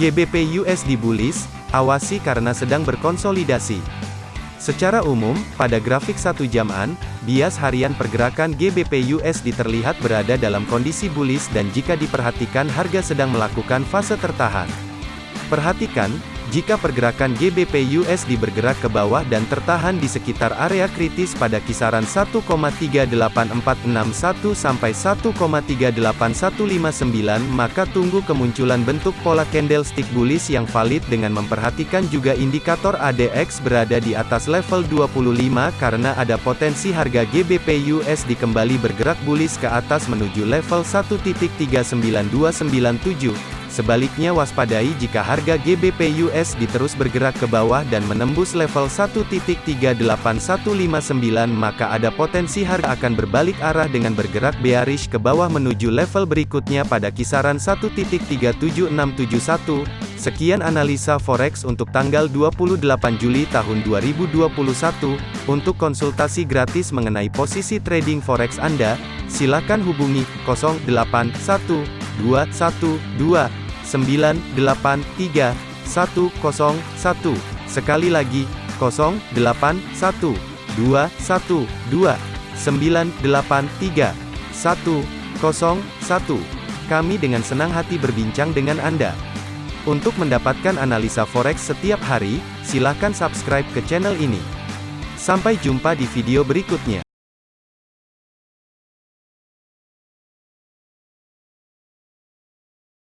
GBP USD bullish, awasi karena sedang berkonsolidasi. Secara umum, pada grafik satu jaman, bias harian pergerakan GBP USD terlihat berada dalam kondisi bullish dan jika diperhatikan harga sedang melakukan fase tertahan. Perhatikan, jika pergerakan GBP USD bergerak ke bawah dan tertahan di sekitar area kritis pada kisaran 1,38461 sampai 1,38159 maka tunggu kemunculan bentuk pola candlestick bullish yang valid dengan memperhatikan juga indikator ADX berada di atas level 25 karena ada potensi harga GBP USD kembali bergerak bullish ke atas menuju level 1.39297. Sebaliknya waspadai jika harga GBP USD terus bergerak ke bawah dan menembus level 1.38159 maka ada potensi harga akan berbalik arah dengan bergerak bearish ke bawah menuju level berikutnya pada kisaran 1.37671. Sekian analisa forex untuk tanggal 28 Juli tahun 2021. Untuk konsultasi gratis mengenai posisi trading forex Anda, silakan hubungi 081212 983 101. Sekali lagi, 081 212 983 101. Kami dengan senang hati berbincang dengan Anda. Untuk mendapatkan analisa forex setiap hari, silakan subscribe ke channel ini. Sampai jumpa di video berikutnya.